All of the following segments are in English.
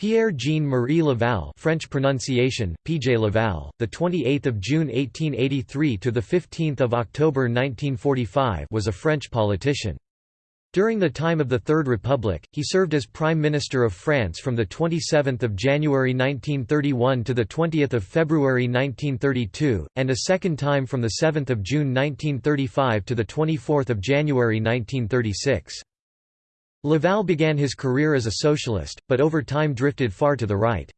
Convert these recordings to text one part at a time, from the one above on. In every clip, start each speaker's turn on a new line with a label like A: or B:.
A: Pierre Jean Marie Laval, French pronunciation: PJ Laval, the 28th of June 1883 to the 15th of October 1945, was a French politician. During the time of the Third Republic, he served as Prime Minister of France from the 27th of January 1931 to the 20th of February 1932, and a second time from the 7th of June 1935 to the 24th of January 1936. Laval began his career as a socialist, but over time drifted far to the right.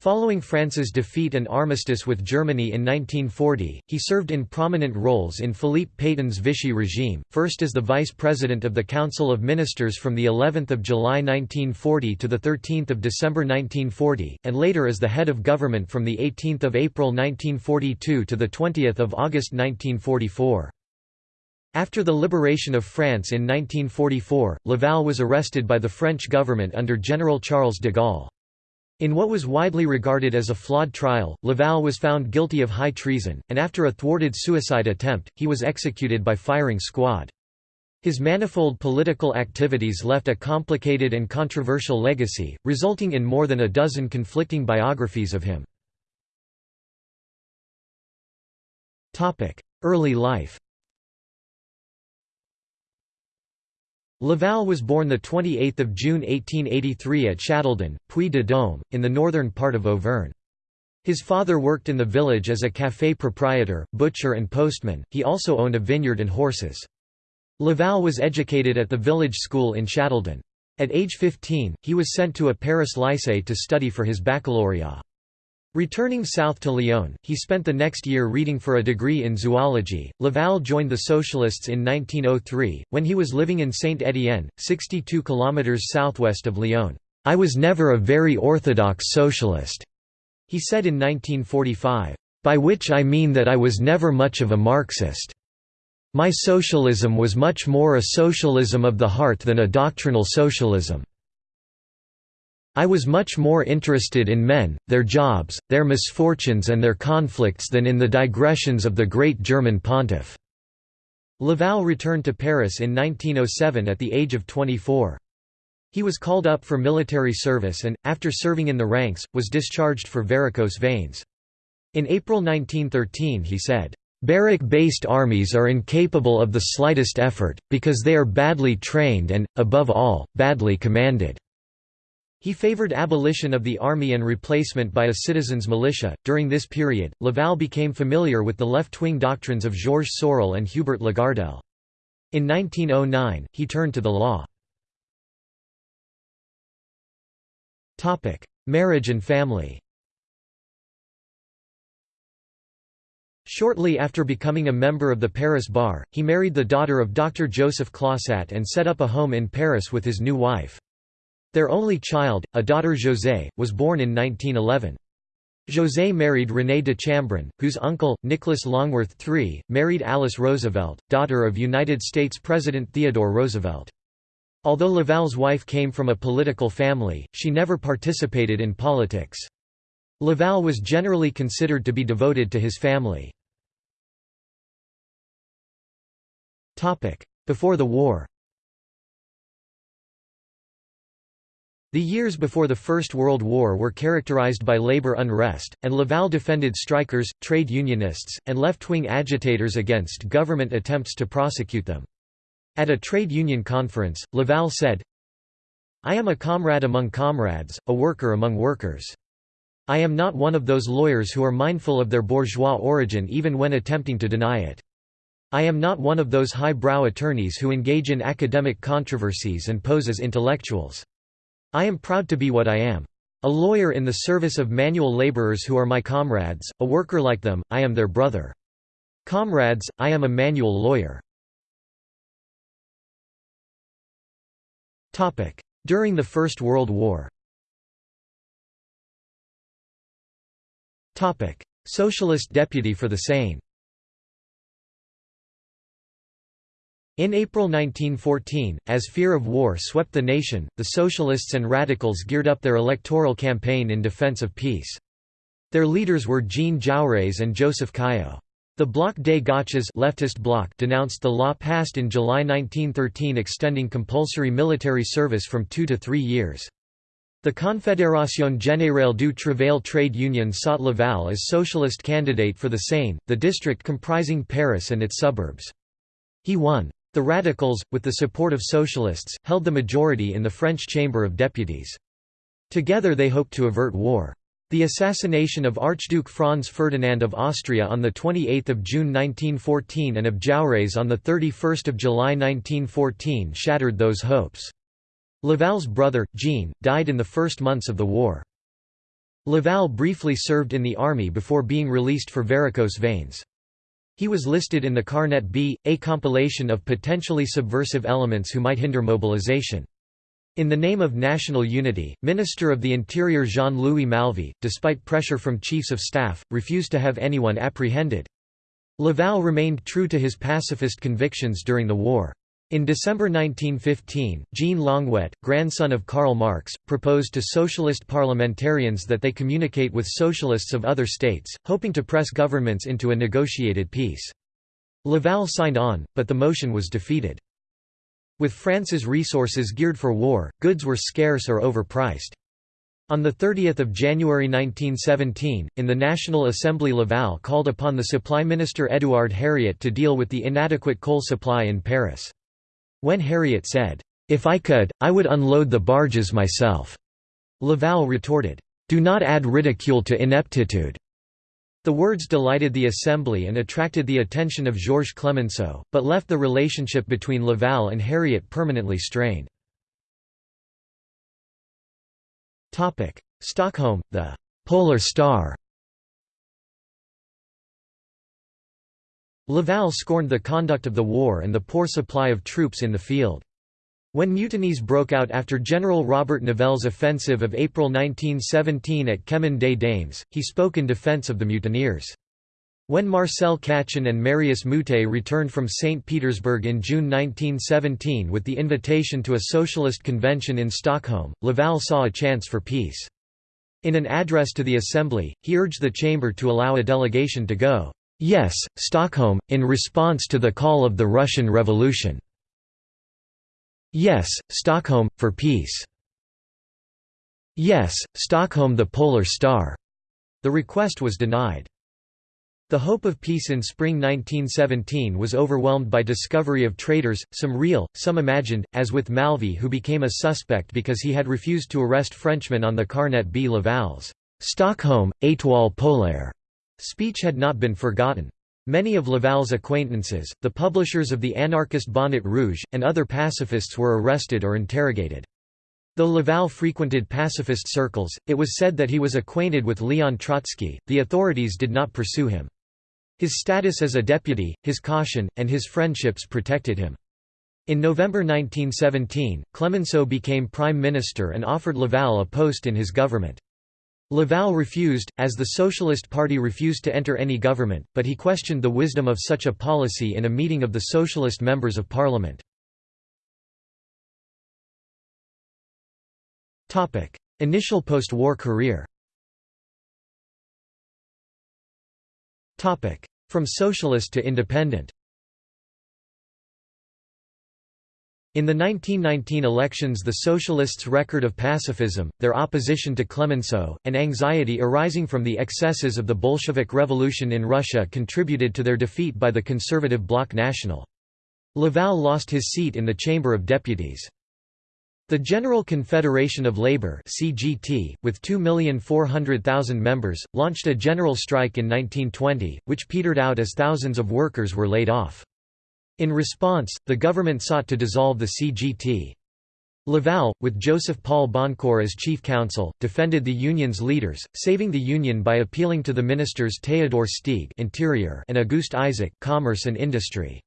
A: Following France's defeat and armistice with Germany in 1940, he served in prominent roles in Philippe Pétain's Vichy regime, first as the vice president of the Council of Ministers from the 11th of July 1940 to the 13th of December 1940, and later as the head of government from the 18th of April 1942 to the 20th of August 1944. After the liberation of France in 1944, Laval was arrested by the French government under General Charles de Gaulle. In what was widely regarded as a flawed trial, Laval was found guilty of high treason, and after a thwarted suicide attempt, he was executed by firing squad. His manifold political activities left a complicated and controversial legacy, resulting in more than a dozen conflicting biographies of him. Early life Laval was born 28 June 1883 at Châteldon, Puy-de-Dôme, in the northern part of Auvergne. His father worked in the village as a café proprietor, butcher and postman, he also owned a vineyard and horses. Laval was educated at the village school in Châteldon. At age 15, he was sent to a Paris lycée to study for his baccalaureate. Returning south to Lyon, he spent the next year reading for a degree in zoology. Laval joined the Socialists in 1903, when he was living in Saint-Étienne, 62 kilometers southwest of Lyon. I was never a very orthodox socialist, he said in 1945, by which I mean that I was never much of a Marxist. My socialism was much more a socialism of the heart than a doctrinal socialism. I was much more interested in men, their jobs, their misfortunes and their conflicts than in the digressions of the great German pontiff." Laval returned to Paris in 1907 at the age of 24. He was called up for military service and, after serving in the ranks, was discharged for varicose veins. In April 1913 he said, Barrack-based armies are incapable of the slightest effort, because they are badly trained and, above all, badly commanded. He favored abolition of the army and replacement by a citizens' militia. During this period, Laval became familiar with the left-wing doctrines of Georges Sorel and Hubert Lagardelle. In 1909, he turned to the law. Marriage and family. Shortly after becoming a member of the Paris Bar, he married the daughter of Dr. Joseph Claussat and set up a home in Paris with his new wife. Their only child, a daughter José, was born in 1911. José married René de Chambrun, whose uncle, Nicholas Longworth III, married Alice Roosevelt, daughter of United States President Theodore Roosevelt. Although Laval's wife came from a political family, she never participated in politics. Laval was generally considered to be devoted to his family. Before the war The years before the First World War were characterized by labor unrest, and Laval defended strikers, trade unionists, and left-wing agitators against government attempts to prosecute them. At a trade union conference, Laval said, I am a comrade among comrades, a worker among workers. I am not one of those lawyers who are mindful of their bourgeois origin even when attempting to deny it. I am not one of those high-brow attorneys who engage in academic controversies and pose as intellectuals. I am proud to be what I am. A lawyer in the service of manual laborers who are my comrades, a worker like them, I am their brother. Comrades, I am a manual lawyer. During the First World War Socialist deputy for the Seine In April 1914, as fear of war swept the nation, the Socialists and Radicals geared up their electoral campaign in defense of peace. Their leaders were Jean Jaurès and Joseph Caillaux. The Bloc des Gauches leftist bloc denounced the law passed in July 1913 extending compulsory military service from two to three years. The Confédération Générale du Travail trade union sought Laval as socialist candidate for the Seine, the district comprising Paris and its suburbs. He won. The Radicals, with the support of socialists, held the majority in the French Chamber of Deputies. Together they hoped to avert war. The assassination of Archduke Franz Ferdinand of Austria on 28 June 1914 and of Jaurès on 31 July 1914 shattered those hopes. Laval's brother, Jean, died in the first months of the war. Laval briefly served in the army before being released for varicose veins. He was listed in the Carnet B, a compilation of potentially subversive elements who might hinder mobilization. In the name of national unity, Minister of the Interior Jean-Louis Malvy, despite pressure from chiefs of staff, refused to have anyone apprehended. Laval remained true to his pacifist convictions during the war. In December 1915, Jean Longuet, grandson of Karl Marx, proposed to socialist parliamentarians that they communicate with socialists of other states, hoping to press governments into a negotiated peace. Laval signed on, but the motion was defeated. With France's resources geared for war, goods were scarce or overpriced. On 30 January 1917, in the National Assembly Laval called upon the supply minister Édouard Herriot to deal with the inadequate coal supply in Paris. When Herriot said, "'If I could, I would unload the barges myself,' Laval retorted, "'Do not add ridicule to ineptitude.' The words delighted the Assembly and attracted the attention of Georges Clemenceau, but left the relationship between Laval and Herriot permanently strained. Stockholm, the «Polar Star» Laval scorned the conduct of the war and the poor supply of troops in the field. When mutinies broke out after General Robert Nivelle's offensive of April 1917 at Chemin des Dames, he spoke in defense of the mutineers. When Marcel Cachin and Marius Moutet returned from St. Petersburg in June 1917 with the invitation to a socialist convention in Stockholm, Laval saw a chance for peace. In an address to the Assembly, he urged the chamber to allow a delegation to go Yes, Stockholm, in response to the call of the Russian Revolution. Yes, Stockholm, for peace. Yes, Stockholm the Polar Star. The request was denied. The hope of peace in spring 1917 was overwhelmed by discovery of traitors, some real, some imagined, as with Malvy who became a suspect because he had refused to arrest Frenchmen on the Carnet B. Laval's Stockholm, Étoile Polaire Speech had not been forgotten. Many of Laval's acquaintances, the publishers of the anarchist Bonnet Rouge, and other pacifists were arrested or interrogated. Though Laval frequented pacifist circles, it was said that he was acquainted with Leon Trotsky, the authorities did not pursue him. His status as a deputy, his caution, and his friendships protected him. In November 1917, Clemenceau became prime minister and offered Laval a post in his government. Laval refused, as the Socialist Party refused to enter any government, but he questioned the wisdom of such a policy in a meeting of the Socialist members of parliament. Initial post-war career From socialist to independent In the 1919 elections the Socialists' record of pacifism, their opposition to Clemenceau, and anxiety arising from the excesses of the Bolshevik Revolution in Russia contributed to their defeat by the conservative Bloc National. Laval lost his seat in the Chamber of Deputies. The General Confederation of Labour (CGT), with 2,400,000 members, launched a general strike in 1920, which petered out as thousands of workers were laid off. In response, the government sought to dissolve the CGT. Laval, with Joseph Paul Boncour as chief counsel, defended the union's leaders, saving the union by appealing to the ministers Théodore Steeg Interior and Auguste Isaac Commerce and Industry.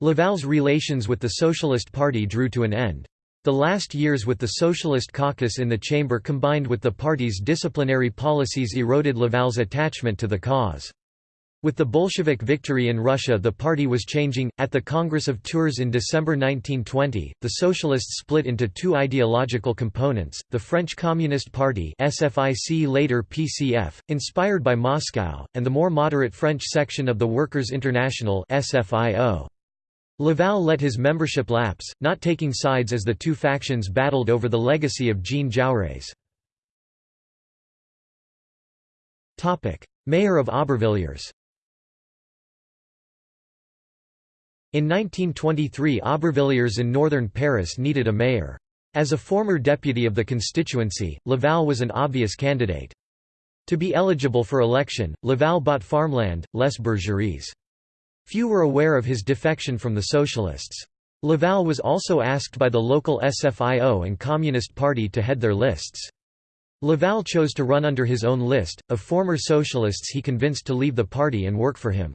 A: Laval's relations with the Socialist Party drew to an end. The last years with the Socialist caucus in the chamber combined with the party's disciplinary policies eroded Laval's attachment to the cause. With the Bolshevik victory in Russia the party was changing. At the Congress of Tours in December 1920, the Socialists split into two ideological components, the French Communist Party SFIC later PCF, inspired by Moscow, and the more moderate French section of the Workers' International SFIO. Laval let his membership lapse, not taking sides as the two factions battled over the legacy of Jean Jaurès. Mayor of Aubervilliers In 1923 Aubervilliers in northern Paris needed a mayor. As a former deputy of the constituency, Laval was an obvious candidate. To be eligible for election, Laval bought farmland, les Bergeries. Few were aware of his defection from the Socialists. Laval was also asked by the local SFIO and Communist Party to head their lists. Laval chose to run under his own list, of former socialists he convinced to leave the party and work for him.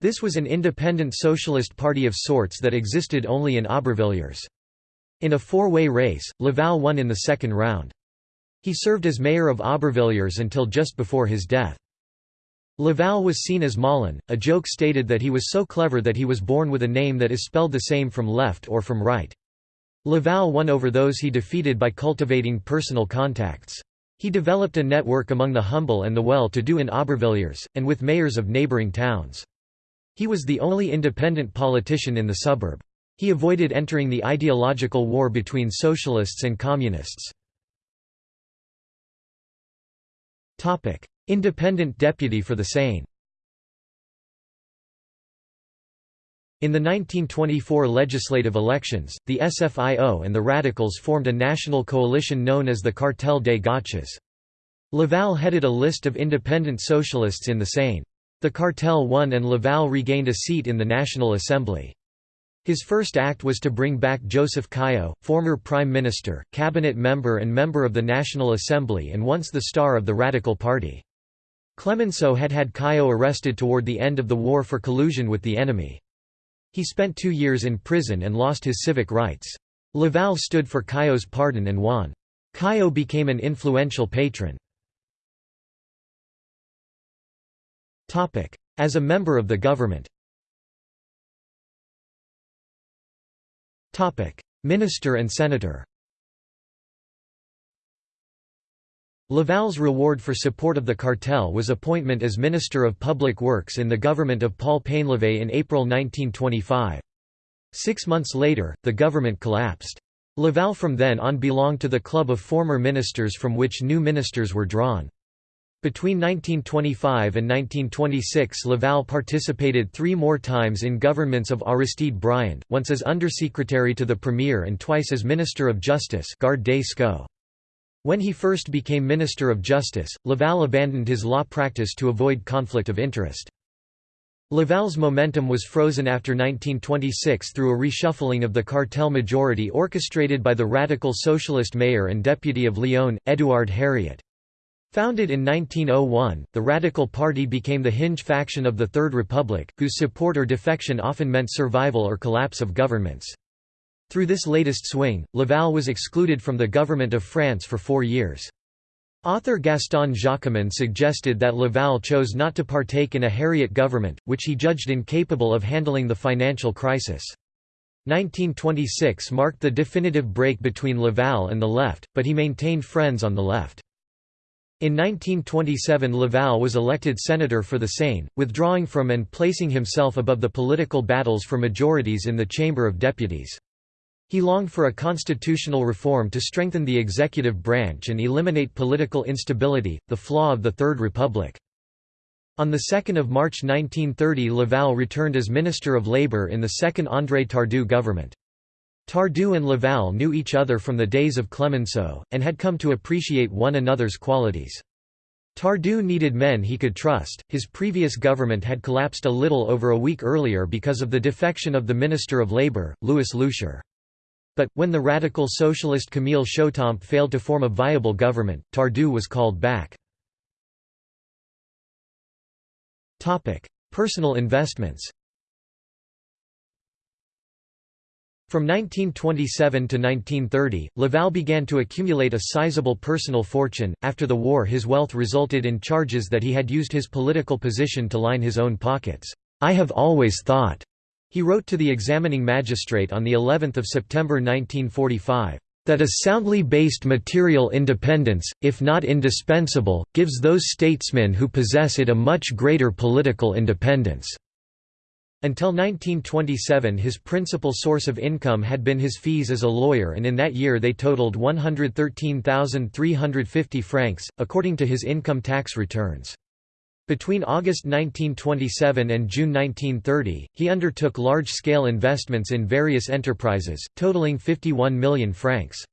A: This was an independent socialist party of sorts that existed only in Aubervilliers. In a four-way race, Laval won in the second round. He served as mayor of Aubervilliers until just before his death. Laval was seen as Malin, a joke stated that he was so clever that he was born with a name that is spelled the same from left or from right. Laval won over those he defeated by cultivating personal contacts. He developed a network among the humble and the well-to-do in Aubervilliers, and with mayors of neighbouring towns. He was the only independent politician in the suburb. He avoided entering the ideological war between socialists and communists. Independent deputy for the Seine In the 1924 legislative elections, the SFIO and the Radicals formed a national coalition known as the Cartel des Gauches. Laval headed a list of independent socialists in the Seine. The cartel won and Laval regained a seat in the National Assembly. His first act was to bring back Joseph Caillaux, former Prime Minister, cabinet member and member of the National Assembly and once the star of the Radical Party. Clemenceau had had Caillaux arrested toward the end of the war for collusion with the enemy. He spent two years in prison and lost his civic rights. Laval stood for Caillaux's pardon and won. Caillaux became an influential patron. As a member of the government Minister and senator Laval's reward for support of the cartel was appointment as Minister of Public Works in the government of Paul Painlevé in April 1925. Six months later, the government collapsed. Laval from then on belonged to the club of former ministers from which new ministers were drawn. Between 1925 and 1926 Laval participated three more times in governments of Aristide Briand, once as Undersecretary to the Premier and twice as Minister of Justice. When he first became Minister of Justice, Laval abandoned his law practice to avoid conflict of interest. Laval's momentum was frozen after 1926 through a reshuffling of the cartel majority orchestrated by the radical socialist mayor and deputy of Lyon, Édouard Herriot. Founded in 1901, the Radical Party became the hinge faction of the Third Republic, whose support or defection often meant survival or collapse of governments. Through this latest swing, Laval was excluded from the government of France for four years. Author Gaston Jaquemin suggested that Laval chose not to partake in a Herriot government, which he judged incapable of handling the financial crisis. 1926 marked the definitive break between Laval and the left, but he maintained friends on the left. In 1927 Laval was elected senator for the Seine, withdrawing from and placing himself above the political battles for majorities in the Chamber of Deputies. He longed for a constitutional reform to strengthen the executive branch and eliminate political instability, the flaw of the Third Republic. On 2 March 1930 Laval returned as Minister of Labour in the second André Tardieu government. Tardieu and Laval knew each other from the days of Clemenceau, and had come to appreciate one another's qualities. Tardieu needed men he could trust. His previous government had collapsed a little over a week earlier because of the defection of the Minister of Labour, Louis Loucheur. But, when the radical socialist Camille Chautemps failed to form a viable government, Tardieu was called back. Personal investments From 1927 to 1930, Laval began to accumulate a sizable personal fortune. After the war, his wealth resulted in charges that he had used his political position to line his own pockets. I have always thought, he wrote to the examining magistrate on the 11th of September 1945 that a soundly based material independence, if not indispensable, gives those statesmen who possess it a much greater political independence. Until 1927 his principal source of income had been his fees as a lawyer and in that year they totaled 113,350 francs, according to his income tax returns. Between August 1927 and June 1930, he undertook large-scale investments in various enterprises, totaling 51 million francs.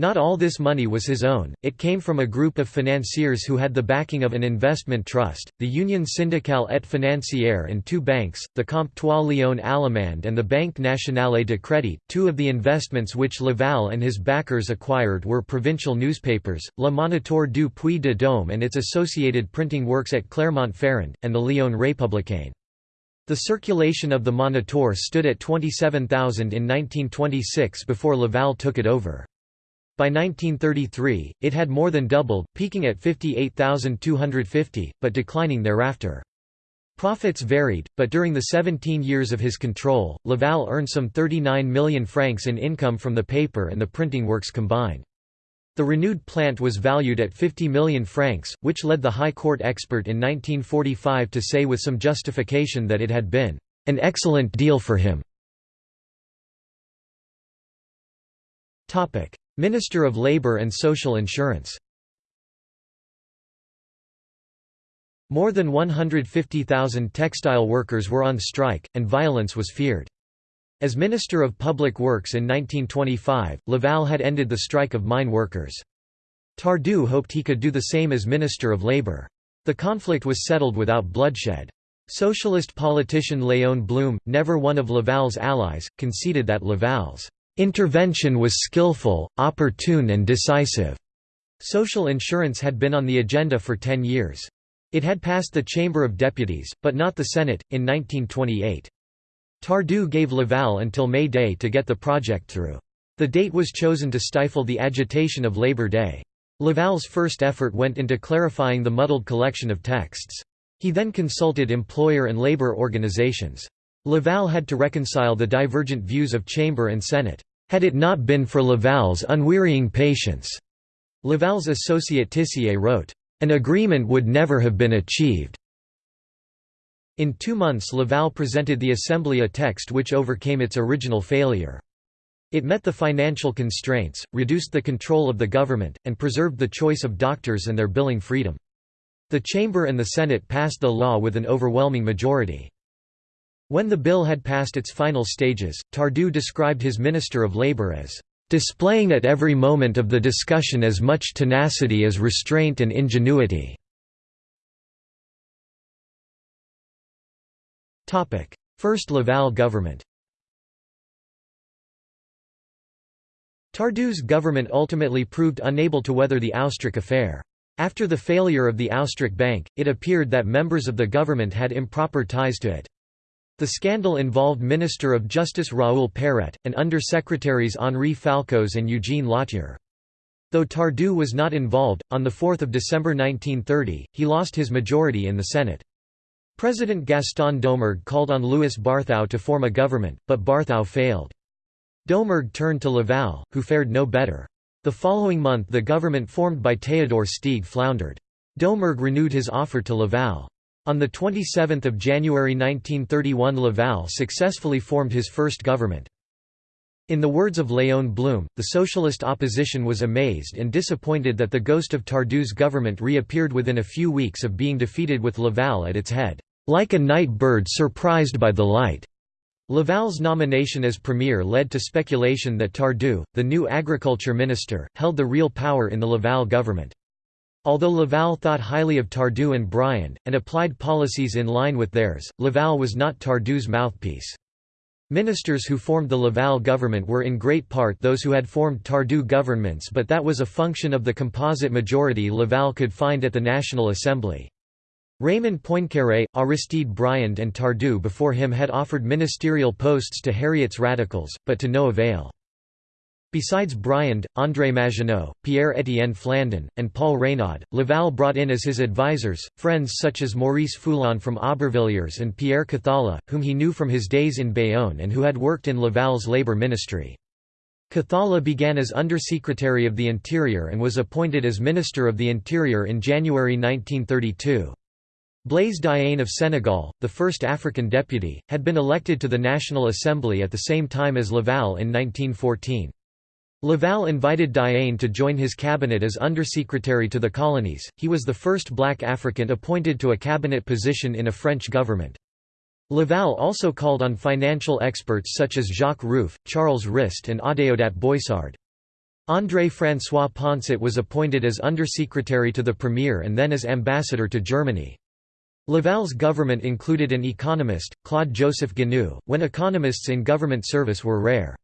A: Not all this money was his own, it came from a group of financiers who had the backing of an investment trust, the Union Syndicale et Financière and two banks, the Comptoir Léon Allemand and the Banque Nationale de Crédit. Two of the investments which Laval and his backers acquired were provincial newspapers, Le Moniteur du Puy-de-Dôme and its associated printing works at Clermont-Ferrand, and the Lyon Républicain. The circulation of the Moniteur stood at 27,000 in 1926 before Laval took it over. By 1933, it had more than doubled, peaking at 58,250, but declining thereafter. Profits varied, but during the 17 years of his control, Laval earned some 39 million francs in income from the paper and the printing works combined. The renewed plant was valued at 50 million francs, which led the High Court expert in 1945 to say with some justification that it had been an excellent deal for him. Minister of Labour and Social Insurance More than 150,000 textile workers were on strike, and violence was feared. As Minister of Public Works in 1925, Laval had ended the strike of mine workers. Tardieu hoped he could do the same as Minister of Labour. The conflict was settled without bloodshed. Socialist politician Léon Blum, never one of Laval's allies, conceded that Laval's Intervention was skillful, opportune and decisive. Social insurance had been on the agenda for ten years. It had passed the Chamber of Deputies, but not the Senate, in 1928. Tardieu gave Laval until May Day to get the project through. The date was chosen to stifle the agitation of Labor Day. Laval's first effort went into clarifying the muddled collection of texts. He then consulted employer and labor organizations. Laval had to reconcile the divergent views of Chamber and Senate. Had it not been for Laval's unwearying patience, Laval's associate Tissier wrote, an agreement would never have been achieved. In two months Laval presented the Assembly a text which overcame its original failure. It met the financial constraints, reduced the control of the government, and preserved the choice of doctors and their billing freedom. The Chamber and the Senate passed the law with an overwhelming majority. When the bill had passed its final stages, Tardieu described his Minister of Labour as displaying at every moment of the discussion as much tenacity as restraint and ingenuity." First Laval government Tardieu's government ultimately proved unable to weather the Oustric affair. After the failure of the Oustric Bank, it appeared that members of the government had improper ties to it. The scandal involved Minister of Justice Raoul Perret, and Under-Secretaries Henri Falcoz and Eugene Lautier. Though Tardieu was not involved, on 4 December 1930, he lost his majority in the Senate. President Gaston Doumergue called on Louis Barthou to form a government, but Barthou failed. Doumergue turned to Laval, who fared no better. The following month the government formed by Théodore Steeg floundered. Doumergue renewed his offer to Laval. On 27 January 1931 Laval successfully formed his first government. In the words of Léon Blum, the socialist opposition was amazed and disappointed that the ghost of Tardieu's government reappeared within a few weeks of being defeated with Laval at its head, "...like a night bird surprised by the light." Laval's nomination as premier led to speculation that Tardieu, the new agriculture minister, held the real power in the Laval government. Although Laval thought highly of Tardieu and Briand, and applied policies in line with theirs, Laval was not Tardieu's mouthpiece. Ministers who formed the Laval government were in great part those who had formed Tardieu governments but that was a function of the composite majority Laval could find at the National Assembly. Raymond Poincaré, Aristide Briand and Tardieu before him had offered ministerial posts to Herriot's radicals, but to no avail. Besides Briand, André Maginot, Pierre-Étienne Flandin, and Paul Reynaud, Laval brought in as his advisers, friends such as Maurice Foulon from Aubervilliers and Pierre Cathala, whom he knew from his days in Bayonne and who had worked in Laval's labor ministry. Cathala began as Undersecretary of the Interior and was appointed as Minister of the Interior in January 1932. Blaise Diagne of Senegal, the first African deputy, had been elected to the National Assembly at the same time as Laval in 1914. Laval invited Diagne to join his cabinet as undersecretary to the colonies. He was the first black African appointed to a cabinet position in a French government. Laval also called on financial experts such as Jacques Rueff, Charles Rist and Adeodat Boissard. André-François Poncet was appointed as undersecretary to the premier and then as ambassador to Germany. Laval's government included an economist, Claude-Joseph Gignoux, when economists in government service were rare.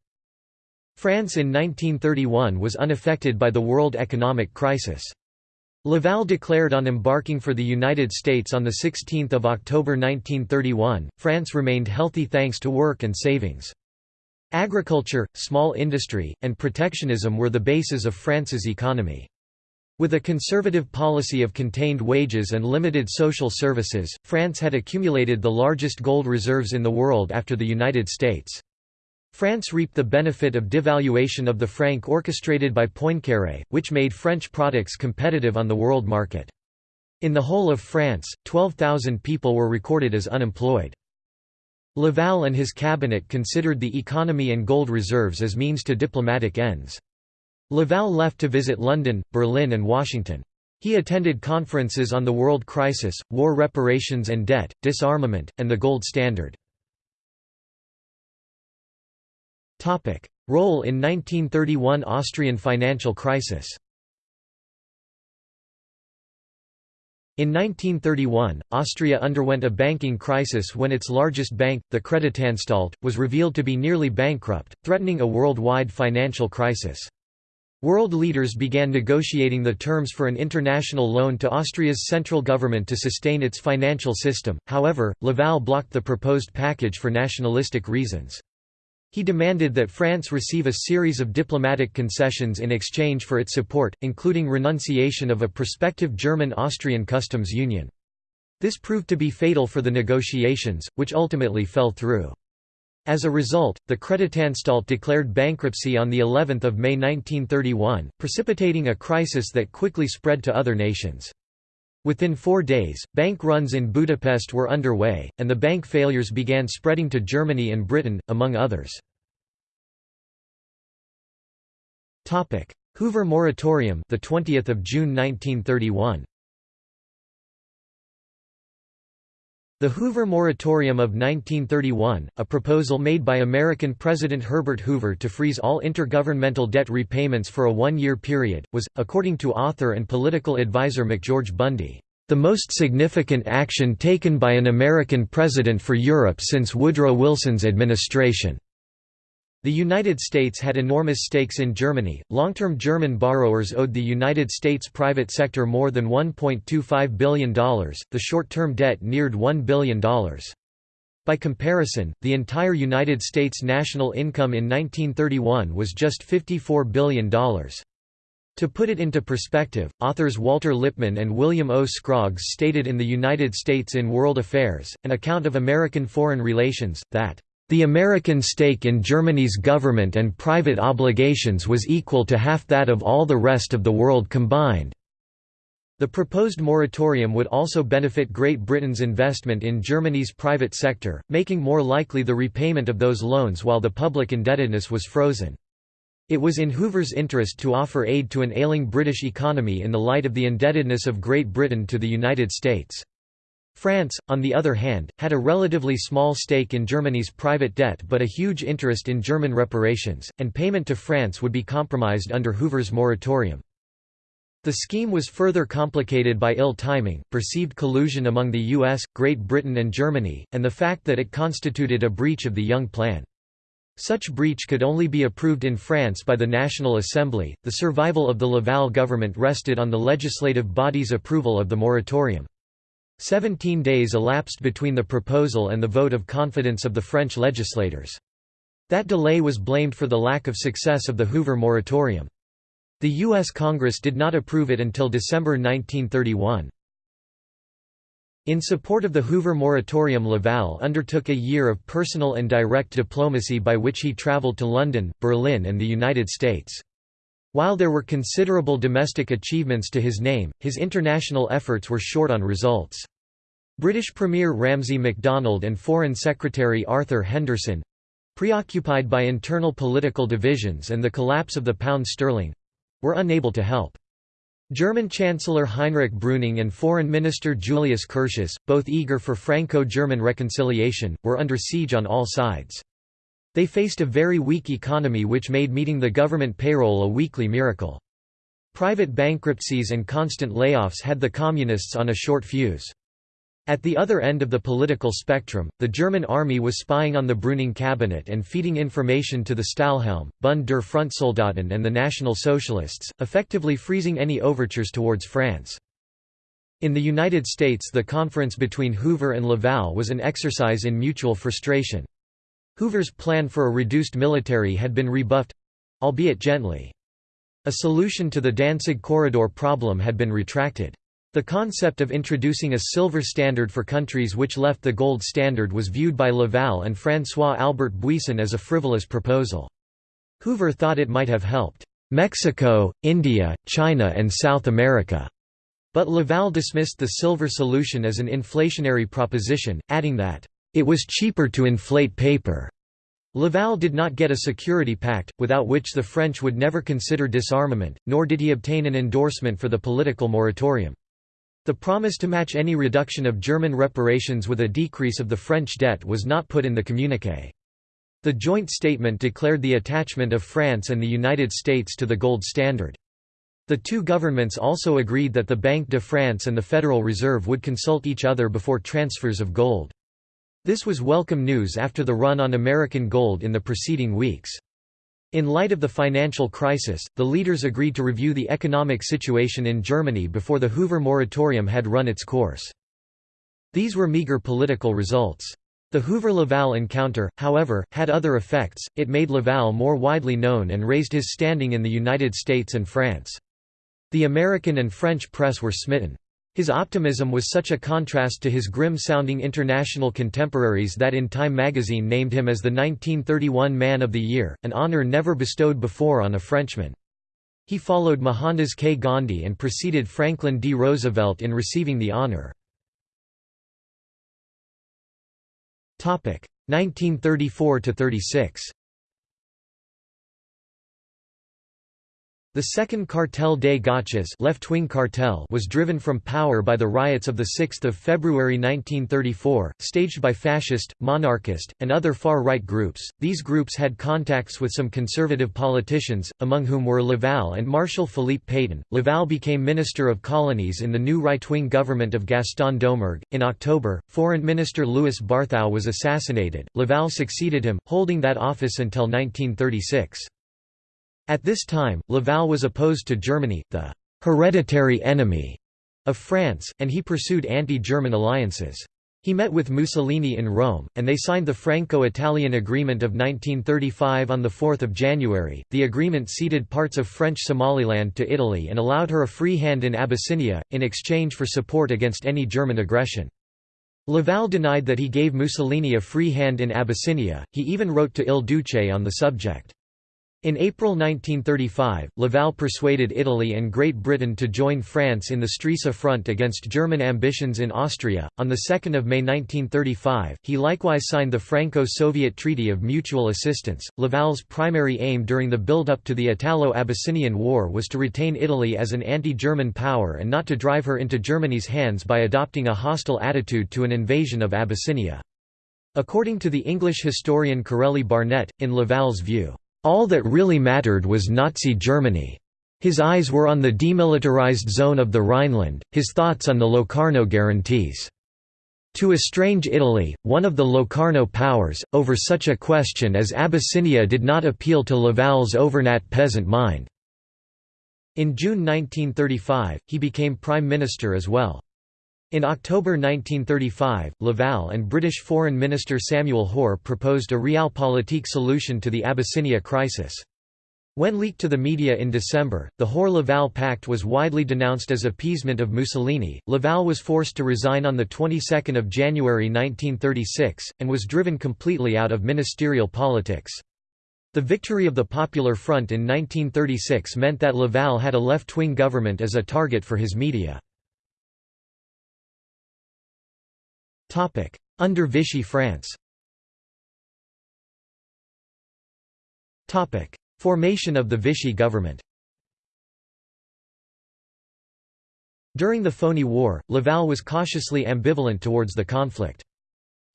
A: France in 1931 was unaffected by the world economic crisis. Laval declared on embarking for the United States on 16 October 1931, France remained healthy thanks to work and savings. Agriculture, small industry, and protectionism were the bases of France's economy. With a conservative policy of contained wages and limited social services, France had accumulated the largest gold reserves in the world after the United States. France reaped the benefit of devaluation of the franc orchestrated by Poincaré, which made French products competitive on the world market. In the whole of France, 12,000 people were recorded as unemployed. Laval and his cabinet considered the economy and gold reserves as means to diplomatic ends. Laval left to visit London, Berlin and Washington. He attended conferences on the world crisis, war reparations and debt, disarmament, and the gold standard. Role in 1931 Austrian financial crisis In 1931, Austria underwent a banking crisis when its largest bank, the Kreditanstalt, was revealed to be nearly bankrupt, threatening a worldwide financial crisis. World leaders began negotiating the terms for an international loan to Austria's central government to sustain its financial system, however, Laval blocked the proposed package for nationalistic reasons. He demanded that France receive a series of diplomatic concessions in exchange for its support, including renunciation of a prospective German-Austrian customs union. This proved to be fatal for the negotiations, which ultimately fell through. As a result, the Kreditanstalt declared bankruptcy on the 11th of May 1931, precipitating a crisis that quickly spread to other nations. Within four days, bank runs in Budapest were underway, and the bank failures began spreading to Germany and Britain, among others. Hoover Moratorium, the 20th of June 1931. The Hoover Moratorium of 1931, a proposal made by American President Herbert Hoover to freeze all intergovernmental debt repayments for a one-year period, was, according to author and political advisor McGeorge Bundy, "...the most significant action taken by an American president for Europe since Woodrow Wilson's administration." The United States had enormous stakes in Germany. Long-term German borrowers owed the United States private sector more than $1.25 billion, the short-term debt neared $1 billion. By comparison, the entire United States national income in 1931 was just $54 billion. To put it into perspective, authors Walter Lippmann and William O. Scroggs stated in The United States in World Affairs, an account of American foreign relations, that the American stake in Germany's government and private obligations was equal to half that of all the rest of the world combined. The proposed moratorium would also benefit Great Britain's investment in Germany's private sector, making more likely the repayment of those loans while the public indebtedness was frozen. It was in Hoover's interest to offer aid to an ailing British economy in the light of the indebtedness of Great Britain to the United States. France, on the other hand, had a relatively small stake in Germany's private debt but a huge interest in German reparations, and payment to France would be compromised under Hoover's moratorium. The scheme was further complicated by ill timing, perceived collusion among the US, Great Britain and Germany, and the fact that it constituted a breach of the Young Plan. Such breach could only be approved in France by the National Assembly. The survival of the Laval government rested on the legislative body's approval of the moratorium. Seventeen days elapsed between the proposal and the vote of confidence of the French legislators. That delay was blamed for the lack of success of the Hoover moratorium. The U.S. Congress did not approve it until December 1931. In support of the Hoover moratorium Laval undertook a year of personal and direct diplomacy by which he traveled to London, Berlin and the United States. While there were considerable domestic achievements to his name, his international efforts were short on results. British Premier Ramsay MacDonald and Foreign Secretary Arthur Henderson—preoccupied by internal political divisions and the collapse of the pound sterling—were unable to help. German Chancellor Heinrich Brüning and Foreign Minister Julius Curtius, both eager for Franco-German reconciliation, were under siege on all sides. They faced a very weak economy which made meeting the government payroll a weekly miracle. Private bankruptcies and constant layoffs had the Communists on a short fuse. At the other end of the political spectrum, the German army was spying on the Brüning cabinet and feeding information to the Stahlhelm, Bund der Frontsoldaten and the National Socialists, effectively freezing any overtures towards France. In the United States the conference between Hoover and Laval was an exercise in mutual frustration. Hoover's plan for a reduced military had been rebuffed—albeit gently. A solution to the Danzig corridor problem had been retracted. The concept of introducing a silver standard for countries which left the gold standard was viewed by Laval and François Albert Buisson as a frivolous proposal. Hoover thought it might have helped Mexico, India, China and South America, but Laval dismissed the silver solution as an inflationary proposition, adding that it was cheaper to inflate paper. Laval did not get a security pact, without which the French would never consider disarmament, nor did he obtain an endorsement for the political moratorium. The promise to match any reduction of German reparations with a decrease of the French debt was not put in the communiqué. The joint statement declared the attachment of France and the United States to the gold standard. The two governments also agreed that the Banque de France and the Federal Reserve would consult each other before transfers of gold. This was welcome news after the run on American gold in the preceding weeks. In light of the financial crisis, the leaders agreed to review the economic situation in Germany before the Hoover moratorium had run its course. These were meager political results. The Hoover-Laval encounter, however, had other effects, it made Laval more widely known and raised his standing in the United States and France. The American and French press were smitten. His optimism was such a contrast to his grim-sounding international contemporaries that in Time magazine named him as the 1931 Man of the Year, an honor never bestowed before on a Frenchman. He followed Mohandas K. Gandhi and preceded Franklin D. Roosevelt in receiving the honor. 1934–36 The second Cartel des Gauches left-wing cartel was driven from power by the riots of 6 February 1934, staged by fascist, monarchist, and other far-right groups. These groups had contacts with some conservative politicians, among whom were Laval and Marshal Philippe Pétain. Laval became Minister of Colonies in the new right-wing government of Gaston Doumergue. In October, Foreign Minister Louis Barthou was assassinated. Laval succeeded him, holding that office until 1936. At this time, Laval was opposed to Germany, the «hereditary enemy» of France, and he pursued anti-German alliances. He met with Mussolini in Rome, and they signed the Franco-Italian Agreement of 1935 on 4 January. The agreement ceded parts of French Somaliland to Italy and allowed her a free hand in Abyssinia, in exchange for support against any German aggression. Laval denied that he gave Mussolini a free hand in Abyssinia, he even wrote to Il Duce on the subject. In April 1935, Laval persuaded Italy and Great Britain to join France in the Stresa Front against German ambitions in Austria. On 2 May 1935, he likewise signed the Franco-Soviet Treaty of Mutual Assistance. Laval's primary aim during the build-up to the Italo-Abyssinian War was to retain Italy as an anti-German power and not to drive her into Germany's hands by adopting a hostile attitude to an invasion of Abyssinia. According to the English historian Corelli Barnett, in Laval's view, all that really mattered was Nazi Germany. His eyes were on the demilitarized zone of the Rhineland, his thoughts on the Locarno guarantees. To estrange Italy, one of the Locarno powers, over such a question as Abyssinia did not appeal to Laval's Auvergnat peasant mind. In June 1935, he became prime minister as well. In October 1935, Laval and British Foreign Minister Samuel Hoare proposed a realpolitik solution to the Abyssinia crisis. When leaked to the media in December, the Hoare-Laval Pact was widely denounced as appeasement of Mussolini. Laval was forced to resign on the 22nd of January 1936 and was driven completely out of ministerial politics. The victory of the Popular Front in 1936 meant that Laval had a left-wing government as a target for his media. Under Vichy France. Topic: Formation of the Vichy government. During the Phoney War, Laval was cautiously ambivalent towards the conflict.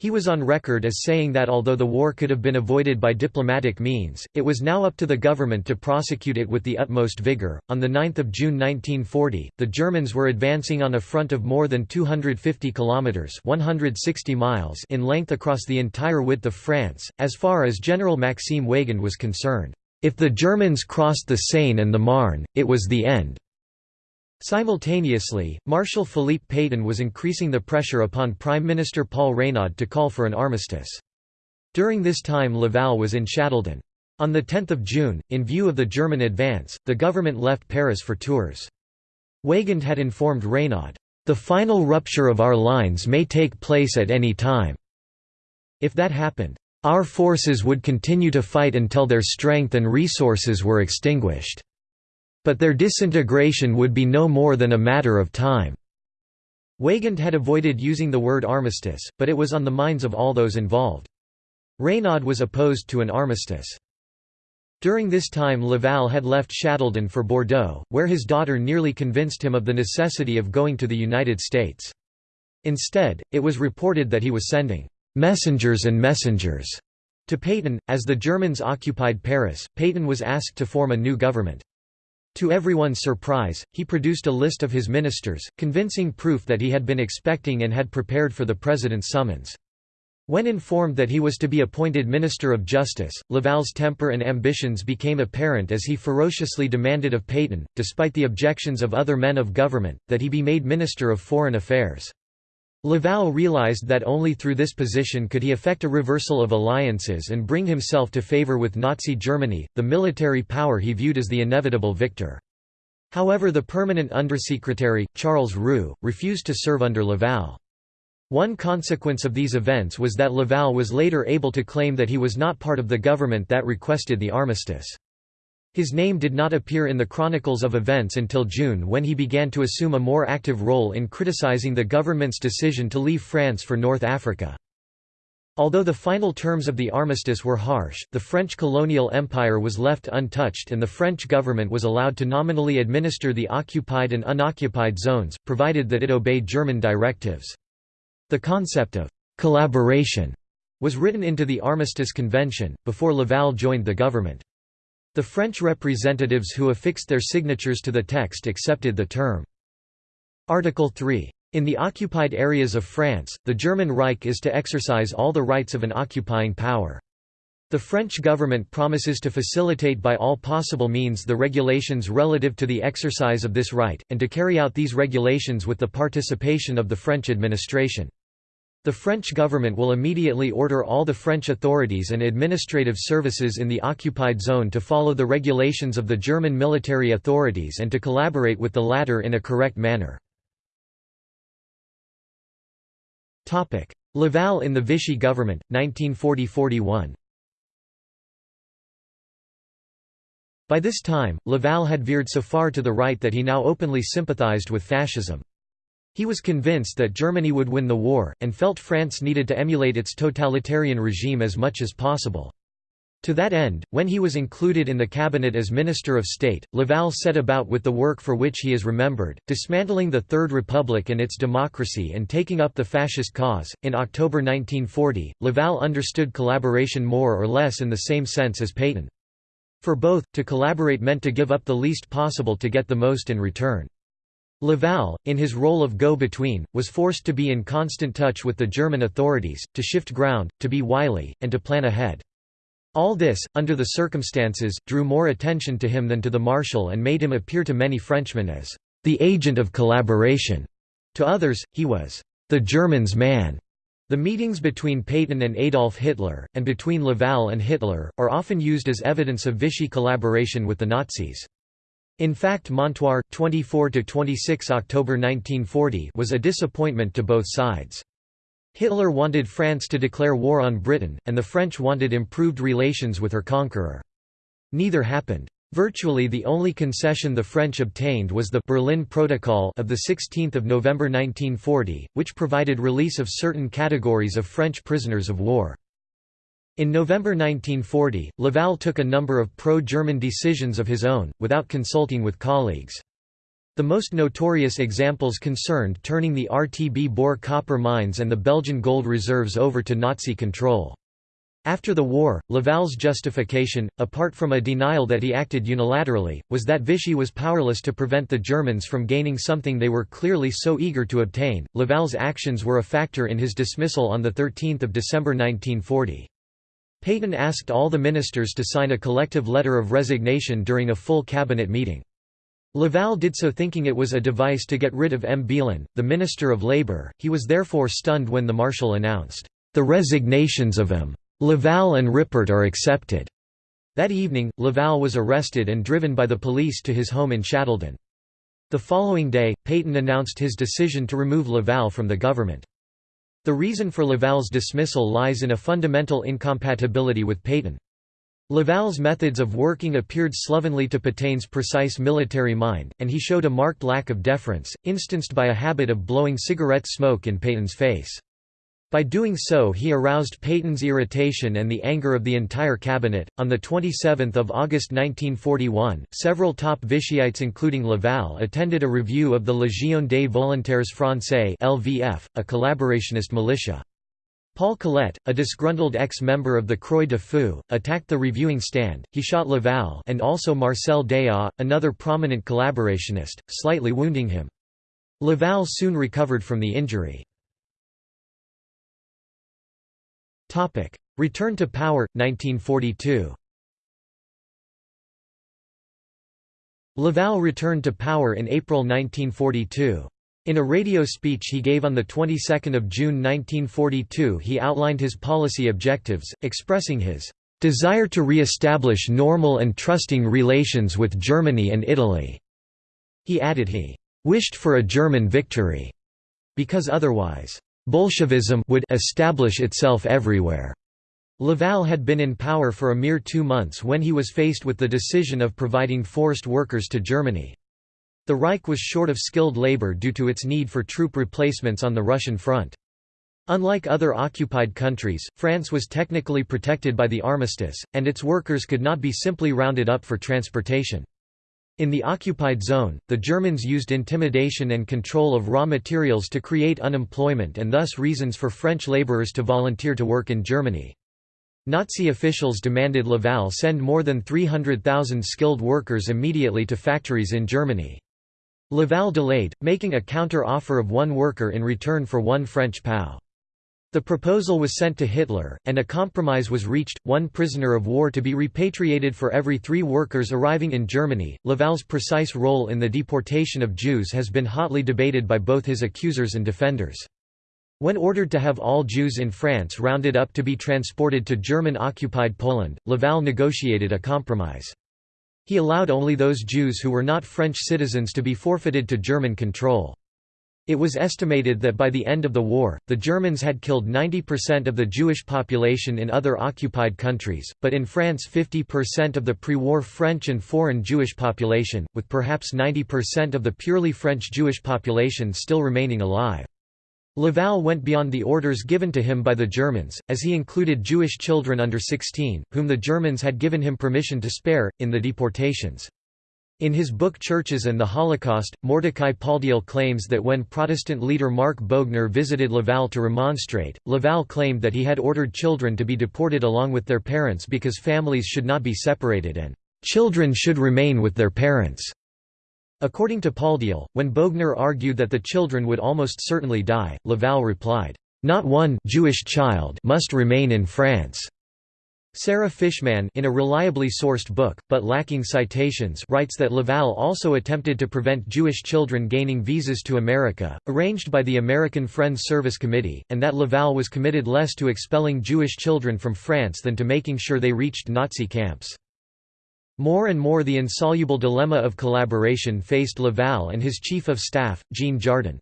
A: He was on record as saying that although the war could have been avoided by diplomatic means, it was now up to the government to prosecute it with the utmost vigor. On the 9th of June 1940, the Germans were advancing on a front of more than 250 kilometers (160 miles) in length across the entire width of France, as far as General Maxime Weygand was concerned. If the Germans crossed the Seine and the Marne, it was the end. Simultaneously, Marshal Philippe Pétain was increasing the pressure upon Prime Minister Paul Reynaud to call for an armistice. During this time Laval was in Châteldon. On 10 June, in view of the German advance, the government left Paris for Tours. Weygand had informed Reynaud, "...the final rupture of our lines may take place at any time. If that happened, our forces would continue to fight until their strength and resources were extinguished." But their disintegration would be no more than a matter of time. Weygand had avoided using the word armistice, but it was on the minds of all those involved. Reynaud was opposed to an armistice. During this time Laval had left Châteldon for Bordeaux, where his daughter nearly convinced him of the necessity of going to the United States. Instead, it was reported that he was sending «messengers and messengers» to Pétain. As the Germans occupied Paris, Pétain was asked to form a new government. To everyone's surprise, he produced a list of his ministers, convincing proof that he had been expecting and had prepared for the president's summons. When informed that he was to be appointed Minister of Justice, Laval's temper and ambitions became apparent as he ferociously demanded of Pétain, despite the objections of other men of government, that he be made Minister of Foreign Affairs. Laval realized that only through this position could he effect a reversal of alliances and bring himself to favor with Nazi Germany, the military power he viewed as the inevitable victor. However the permanent undersecretary, Charles Roux, refused to serve under Laval. One consequence of these events was that Laval was later able to claim that he was not part of the government that requested the armistice. His name did not appear in the chronicles of events until June when he began to assume a more active role in criticizing the government's decision to leave France for North Africa. Although the final terms of the armistice were harsh, the French colonial empire was left untouched and the French government was allowed to nominally administer the occupied and unoccupied zones, provided that it obeyed German directives. The concept of «collaboration» was written into the Armistice Convention, before Laval joined the government. The French representatives who affixed their signatures to the text accepted the term. Article 3. In the occupied areas of France, the German Reich is to exercise all the rights of an occupying power. The French government promises to facilitate by all possible means the regulations relative to the exercise of this right, and to carry out these regulations with the participation of the French administration. The French government will immediately order all the French authorities and administrative services in the occupied zone to follow the regulations of the German military authorities and to collaborate with the latter in a correct manner. Laval in the Vichy government, 1940–41 By this time, Laval had veered so far to the right that he now openly sympathized with fascism. He was convinced that Germany would win the war, and felt France needed to emulate its totalitarian regime as much as possible. To that end, when he was included in the cabinet as Minister of State, Laval set about with the work for which he is remembered, dismantling the Third Republic and its democracy and taking up the fascist cause. In October 1940, Laval understood collaboration more or less in the same sense as Pétain. For both, to collaborate meant to give up the least possible to get the most in return. Laval, in his role of go-between, was forced to be in constant touch with the German authorities, to shift ground, to be wily, and to plan ahead. All this, under the circumstances, drew more attention to him than to the Marshal and made him appear to many Frenchmen as the agent of collaboration. To others, he was the German's man. The meetings between Pétain and Adolf Hitler, and between Laval and Hitler, are often used as evidence of Vichy collaboration with the Nazis. In fact Montoire 24–26 October 1940 was a disappointment to both sides. Hitler wanted France to declare war on Britain, and the French wanted improved relations with her conqueror. Neither happened. Virtually the only concession the French obtained was the Berlin Protocol of 16 November 1940, which provided release of certain categories of French prisoners of war. In November 1940, Laval took a number of pro-German decisions of his own, without consulting with colleagues. The most notorious examples concerned turning the RTB Bor copper mines and the Belgian gold reserves over to Nazi control. After the war, Laval's justification, apart from a denial that he acted unilaterally, was that Vichy was powerless to prevent the Germans from gaining something they were clearly so eager to obtain. Laval's actions were a factor in his dismissal on 13 December 1940. Pétain asked all the ministers to sign a collective letter of resignation during a full cabinet meeting. Laval did so thinking it was a device to get rid of M. Belin, the Minister of Labour, he was therefore stunned when the Marshal announced, "...the resignations of M. Laval and Ripert are accepted. That evening, Laval was arrested and driven by the police to his home in Châteldon. The following day, Pétain announced his decision to remove Laval from the government. The reason for Laval's dismissal lies in a fundamental incompatibility with Pétain. Laval's methods of working appeared slovenly to Pétain's precise military mind, and he showed a marked lack of deference, instanced by a habit of blowing cigarette smoke in Pétain's face. By doing so, he aroused Pétain's irritation and the anger of the entire cabinet. On the 27th of August 1941, several top Vichyites, including Laval, attended a review of the Légion des Volontaires Français (LVF), a collaborationist militia. Paul Collette, a disgruntled ex-member of the Croix de Feu, attacked the reviewing stand. He shot Laval and also Marcel Déat, another prominent collaborationist, slightly wounding him. Laval soon recovered from the injury. Topic: Return to power 1942. Laval returned to power in April 1942. In a radio speech he gave on the 22nd of June 1942, he outlined his policy objectives, expressing his desire to re-establish normal and trusting relations with Germany and Italy. He added he wished for a German victory because otherwise Bolshevism would establish itself everywhere. Laval had been in power for a mere two months when he was faced with the decision of providing forced workers to Germany. The Reich was short of skilled labor due to its need for troop replacements on the Russian front. Unlike other occupied countries, France was technically protected by the armistice, and its workers could not be simply rounded up for transportation. In the occupied zone, the Germans used intimidation and control of raw materials to create unemployment and thus reasons for French laborers to volunteer to work in Germany. Nazi officials demanded Laval send more than 300,000 skilled workers immediately to factories in Germany. Laval delayed, making a counter-offer of one worker in return for one French POW. The proposal was sent to Hitler, and a compromise was reached, one prisoner of war to be repatriated for every three workers arriving in Germany. Laval's precise role in the deportation of Jews has been hotly debated by both his accusers and defenders. When ordered to have all Jews in France rounded up to be transported to German-occupied Poland, Laval negotiated a compromise. He allowed only those Jews who were not French citizens to be forfeited to German control. It was estimated that by the end of the war, the Germans had killed 90% of the Jewish population in other occupied countries, but in France 50% of the pre-war French and foreign Jewish population, with perhaps 90% of the purely French Jewish population still remaining alive. Laval went beyond the orders given to him by the Germans, as he included Jewish children under 16, whom the Germans had given him permission to spare, in the deportations. In his book Churches and the Holocaust, Mordecai Paldiel claims that when Protestant leader Marc Boegner visited Laval to remonstrate, Laval claimed that he had ordered children to be deported along with their parents because families should not be separated and children should remain with their parents. According to Paldiel, when Boegner argued that the children would almost certainly die, Laval replied, "Not one Jewish child must remain in France." Sarah Fishman in a reliably sourced book, but lacking citations writes that Laval also attempted to prevent Jewish children gaining visas to America, arranged by the American Friends Service Committee, and that Laval was committed less to expelling Jewish children from France than to making sure they reached Nazi camps. More and more the insoluble dilemma of collaboration faced Laval and his chief of staff, Jean Jardin.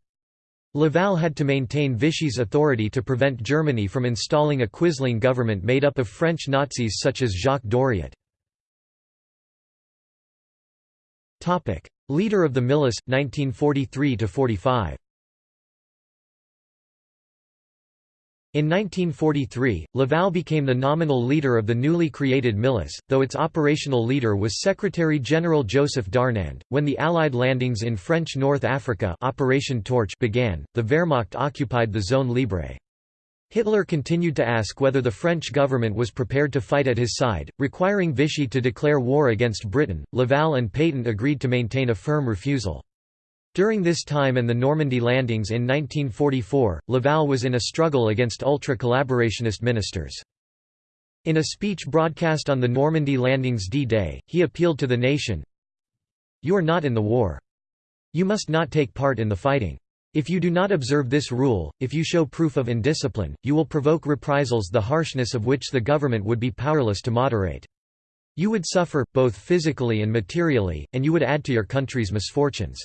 A: Laval had to maintain Vichy's authority to prevent Germany from installing a Quisling government made up of French Nazis such as Jacques Doriot. Leader of the Milice, 1943–45 In 1943, Laval became the nominal leader of the newly created Milice, though its operational leader was Secretary-General Joseph Darnand. When the Allied landings in French North Africa Operation Torch began, the Wehrmacht occupied the Zone Libre. Hitler continued to ask whether the French government was prepared to fight at his side, requiring Vichy to declare war against Britain. Laval and Pétain agreed to maintain a firm refusal. During this time and the Normandy landings in 1944, Laval was in a struggle against ultra-collaborationist ministers. In a speech broadcast on the Normandy landings D-Day, he appealed to the nation, You are not in the war. You must not take part in the fighting. If you do not observe this rule, if you show proof of indiscipline, you will provoke reprisals the harshness of which the government would be powerless to moderate. You would suffer, both physically and materially, and you would add to your country's misfortunes.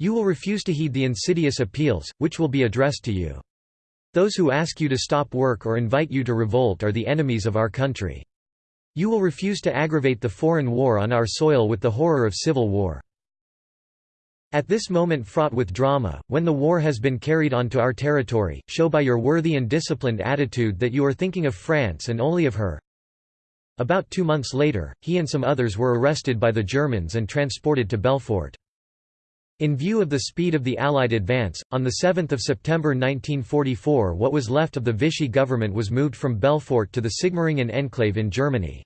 A: You will refuse to heed the insidious appeals, which will be addressed to you. Those who ask you to stop work or invite you to revolt are the enemies of our country. You will refuse to aggravate the foreign war on our soil with the horror of civil war. At this moment fraught with drama, when the war has been carried onto our territory, show by your worthy and disciplined attitude that you are thinking of France and only of her. About two months later, he and some others were arrested by the Germans and transported to Belfort. In view of the speed of the Allied advance, on 7 September 1944 what was left of the Vichy government was moved from Belfort to the Sigmaringen enclave in Germany.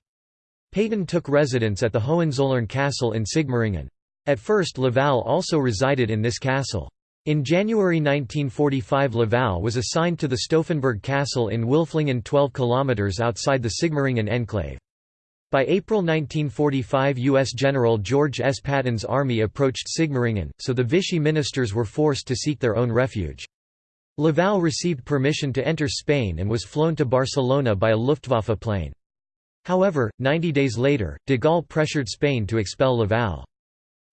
A: Pétain took residence at the Hohenzollern Castle in Sigmaringen. At first Laval also resided in this castle. In January 1945 Laval was assigned to the Stauffenberg Castle in Wilflingen 12 km outside the Sigmaringen enclave. By April 1945 U.S. General George S. Patton's army approached Sigmaringen, so the Vichy ministers were forced to seek their own refuge. Laval received permission to enter Spain and was flown to Barcelona by a Luftwaffe plane. However, 90 days later, de Gaulle pressured Spain to expel Laval.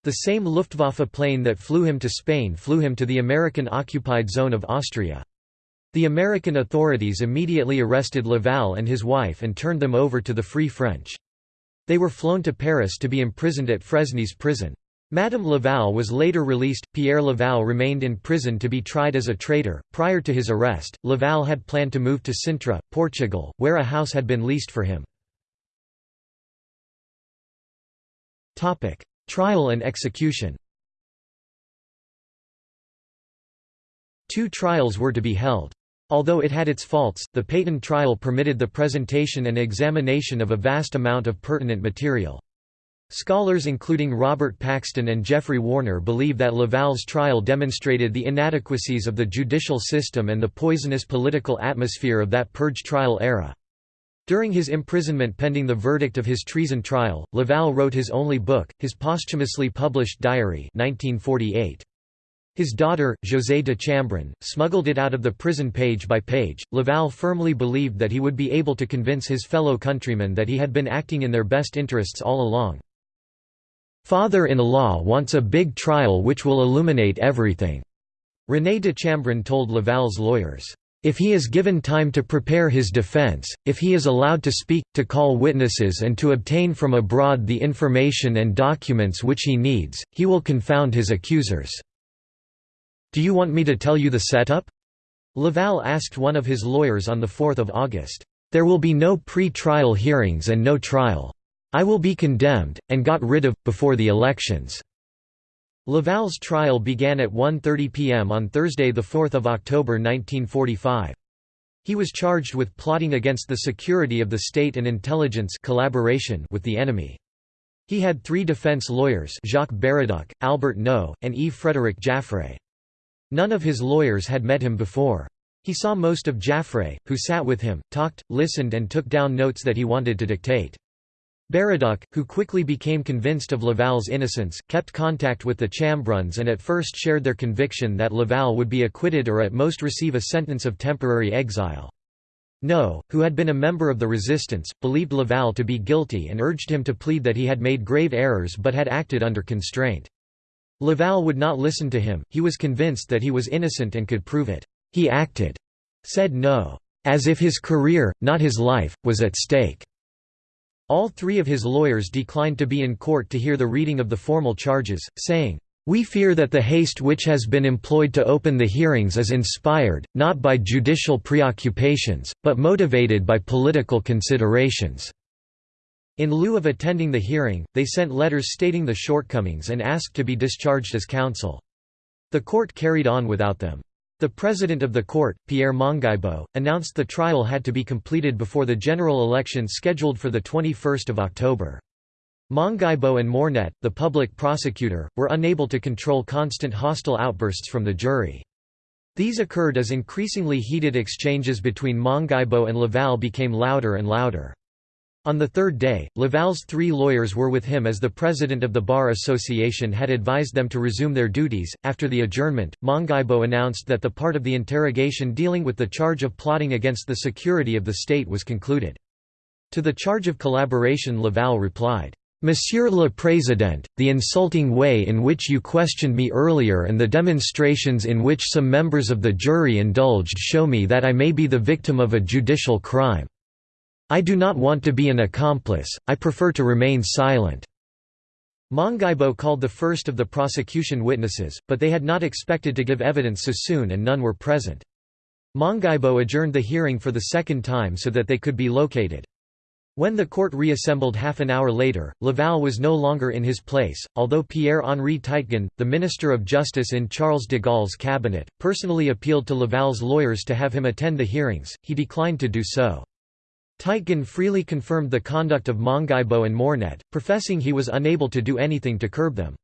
A: The same Luftwaffe plane that flew him to Spain flew him to the American-occupied zone of Austria. The American authorities immediately arrested Laval and his wife and turned them over to the Free French. They were flown to Paris to be imprisoned at Fresnes prison. Madame Laval was later released. Pierre Laval remained in prison to be tried as a traitor. Prior to his arrest, Laval had planned to move to Sintra, Portugal, where a house had been leased for him. Topic: Trial and execution. Two trials were to be held. Although it had its faults, the Pétain trial permitted the presentation and examination of a vast amount of pertinent material. Scholars including Robert Paxton and Geoffrey Warner believe that Laval's trial demonstrated the inadequacies of the judicial system and the poisonous political atmosphere of that purge trial era. During his imprisonment pending the verdict of his treason trial, Laval wrote his only book, his posthumously published diary 1948. His daughter, José de Chambrun, smuggled it out of the prison page by page. Laval firmly believed that he would be able to convince his fellow countrymen that he had been acting in their best interests all along. Father-in-law wants a big trial which will illuminate everything, René de Chambrun told Laval's lawyers. If he is given time to prepare his defense, if he is allowed to speak, to call witnesses and to obtain from abroad the information and documents which he needs, he will confound his accusers. Do you want me to tell you the setup? Laval asked one of his lawyers on 4 August. There will be no pre-trial hearings and no trial. I will be condemned, and got rid of, before the elections." Laval's trial began at 1.30 p.m. on Thursday 4 October 1945. He was charged with plotting against the security of the state and intelligence collaboration with the enemy. He had three defense lawyers Jacques Baraduc, Albert Naud, and Yves-Frédéric Jaffray. None of his lawyers had met him before. He saw most of Jaffray, who sat with him, talked, listened and took down notes that he wanted to dictate. Baraduc, who quickly became convinced of Laval's innocence, kept contact with the Chambruns and at first shared their conviction that Laval would be acquitted or at most receive a sentence of temporary exile. Naud, who had been a member of the resistance, believed Laval to be guilty and urged him to plead that he had made grave errors but had acted under constraint. Laval would not listen to him, he was convinced that he was innocent and could prove it. He acted, said Naud, as if his career, not his life, was at stake. All three of his lawyers declined to be in court to hear the reading of the formal charges, saying, "...we fear that the haste which has been employed to open the hearings is inspired, not by judicial preoccupations, but motivated by political considerations." In lieu of attending the hearing, they sent letters stating the shortcomings and asked to be discharged as counsel. The court carried on without them. The president of the court, Pierre Mongibeaux, announced the trial had to be completed before the general election scheduled for 21 October. Mongibeaux and Mornet, the public prosecutor, were unable to control constant hostile outbursts from the jury. These occurred as increasingly heated exchanges between Mongibeaux and Laval became louder and louder. On the third day, Laval's three lawyers were with him as the president of the Bar Association had advised them to resume their duties. After the adjournment, Mongibeaux announced that the part of the interrogation dealing with the charge of plotting against the security of the state was concluded. To the charge of collaboration Laval replied, Monsieur le Président, the insulting way in which you questioned me earlier and the demonstrations in which some members of the jury indulged show me that I may be the victim of a judicial crime. I do not want to be an accomplice, I prefer to remain silent." Mongibeaux called the first of the prosecution witnesses, but they had not expected to give evidence so soon and none were present. Mongibeaux adjourned the hearing for the second time so that they could be located. When the court reassembled half an hour later, Laval was no longer in his place, although Pierre-Henri Teitgen, the Minister of Justice in Charles de Gaulle's cabinet, personally appealed to Laval's lawyers to have him attend the hearings, he declined to do so. Teitgen freely confirmed the conduct of Mongibeaux and Mornet, professing he was unable to do anything to curb them.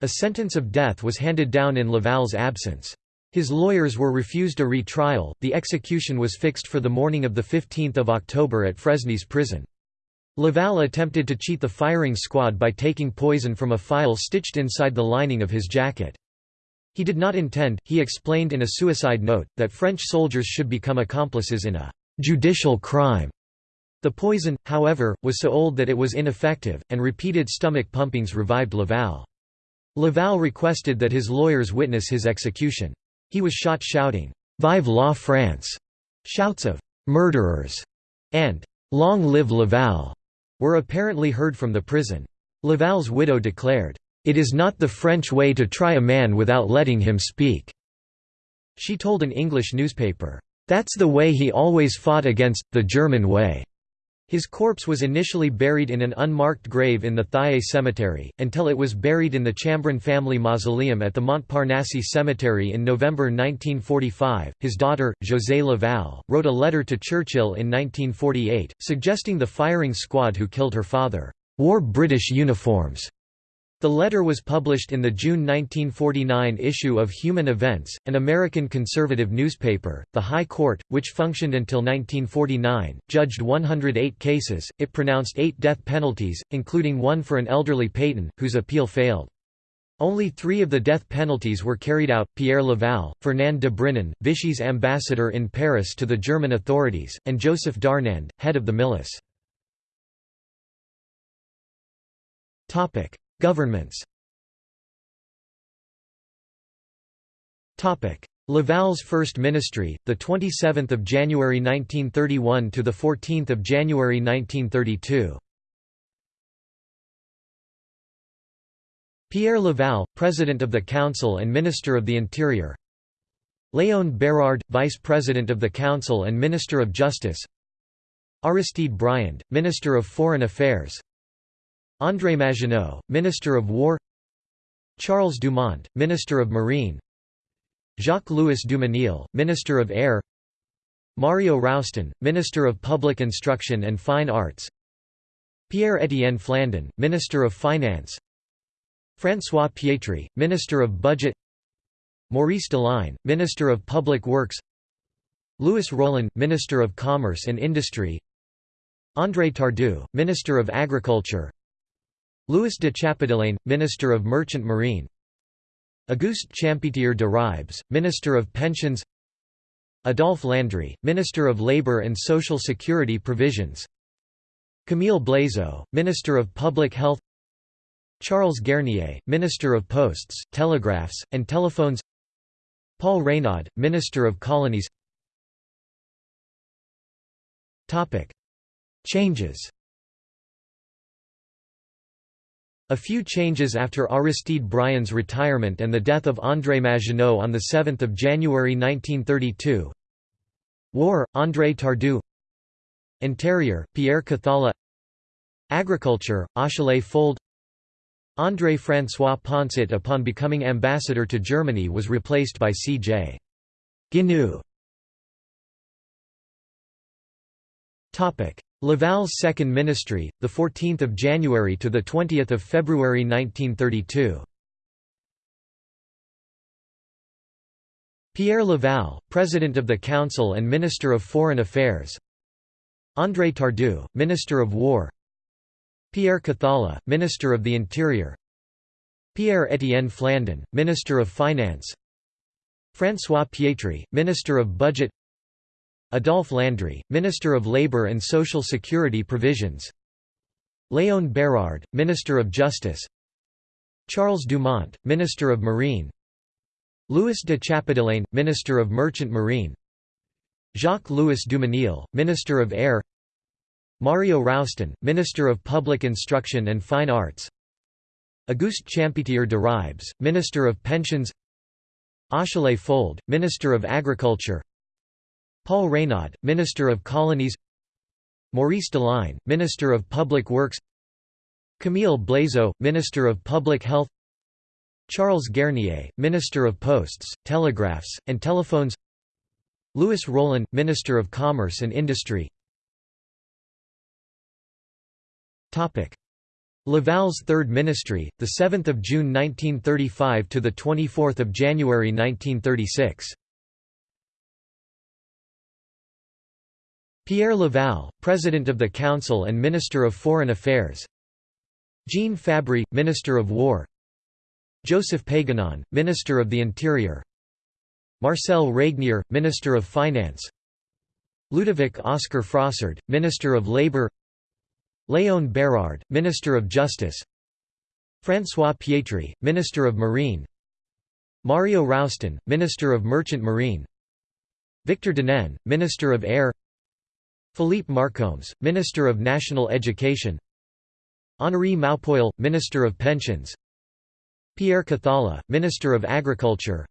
A: A sentence of death was handed down in Laval's absence. His lawyers were refused a retrial. The execution was fixed for the morning of 15 October at Fresnes prison. Laval attempted to cheat the firing squad by taking poison from a phial stitched inside the lining of his jacket. He did not intend, he explained in a suicide note, that French soldiers should become accomplices in a judicial crime. The poison, however, was so old that it was ineffective, and repeated stomach pumpings revived Laval. Laval requested that his lawyers witness his execution. He was shot shouting, "'Vive la France!' Shouts of "'Murderers!' and "'Long live Laval!' were apparently heard from the prison. Laval's widow declared, "'It is not the French way to try a man without letting him speak.' She told an English newspaper, "'That's the way he always fought against, the German way.' His corpse was initially buried in an unmarked grave in the Thiais cemetery, until it was buried in the Chambrun family mausoleum at the Montparnasse cemetery in November 1945. His daughter, José Laval, wrote a letter to Churchill in 1948, suggesting the firing squad who killed her father, wore British uniforms the letter was published in the June 1949 issue of Human Events, an American conservative newspaper. The High Court, which functioned until 1949, judged 108 cases. It pronounced eight death penalties, including one for an elderly Pétain, whose appeal failed. Only three of the death penalties were carried out, Pierre Laval, Fernand de Brinon, Vichy's ambassador in Paris to the German authorities, and Joseph Darnand, head of the milice. Governments Laval's First Ministry, the 27th of January 1931 to the 14th of January 1932. Pierre Laval, President of the Council and Minister of the Interior. Léon Bérard, Vice President of the Council and Minister of Justice. Aristide Briand, Minister of Foreign Affairs. André Maginot, Minister of War Charles Dumont, Minister of Marine Jacques-Louis Dumesnil, Minister of Air Mario Roustan, Minister of Public Instruction and Fine Arts Pierre-Étienne Flandin, Minister of Finance François Pietri, Minister of Budget Maurice Deligne, Minister of Public Works Louis Rollin, Minister of Commerce and Industry André Tardieu, Minister of Agriculture Louis de Chappedelaine, Minister of Merchant Marine. Auguste Champetier de Ribes, Minister of Pensions. Adolphe Landry, Minister of Labour and Social Security Provisions. Camille Blaisot, Minister of Public Health. Charles Garnier, Minister of Posts, Telegraphs, and Telephones. Paul Reynaud, Minister of Colonies. Changes A few changes after Aristide Briand's retirement and the death of André Maginot on 7 January 1932 War, André Tardieu. Interior, Pierre Cathala. Agriculture, Achille Fould. André François Poncet upon becoming ambassador to Germany was replaced by C.J. Gignoux Laval's second ministry, 14 January to 20 February 1932 Pierre Laval, President of the Council and Minister of Foreign Affairs. André Tardieu, Minister of War. Pierre Cathala, Minister of the Interior. Pierre-Étienne Flandin, Minister of Finance. François Pietri, Minister of Budget Adolphe Landry, Minister of Labour and Social Security Provisions. Léon Bérard, Minister of Justice. Charles Dumont, Minister of Marine. Louis de Chappedelaine, Minister of Merchant Marine. Jacques-Louis Dumesnil, Minister of Air. Mario Roustan, Minister of Public Instruction and Fine Arts. Auguste Champetier de Ribes, Minister of Pensions. Achille Fould, Minister of Agriculture Paul Reynaud, Minister of Colonies Maurice Deligne, Minister of Public Works Camille Blaisot, Minister of Public Health Charles Garnier, Minister of Posts, Telegraphs, and Telephones Louis Rollin, Minister of Commerce and Industry Laval's Third Ministry, 7 June 1935 – to 24 January 1936 Pierre Laval, President of the Council and Minister of Foreign Affairs. Jean Fabry, Minister of War. Joseph Paganon, Minister of the Interior. Marcel Régnier, Minister of Finance. Ludovic Oscar Frossard, Minister of Labour Léon Bérard, Minister of Justice. François Pietri, Minister of Marine. Mario Roustan, Minister of Merchant Marine. Victor Denain, Minister of Air Philippe Marcombes, Minister of National Education Henri Maupoil, Minister of Pensions Pierre Cathala, Minister of Agriculture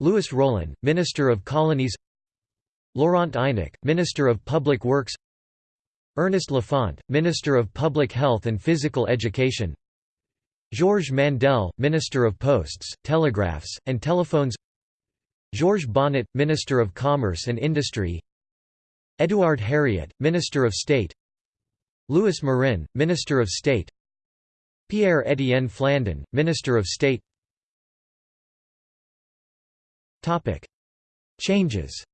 A: Louis Rollin, Minister of Colonies Laurent Eynac, Minister of Public Works Ernest Lafont, Minister of Public Health and Physical Education Georges Mandel, Minister of Posts, Telegraphs, and Telephones Georges Bonnet, Minister of Commerce and Industry Édouard Herriot, Minister of State Louis Marin, Minister of State Pierre-Étienne Flandin, Minister of State Changes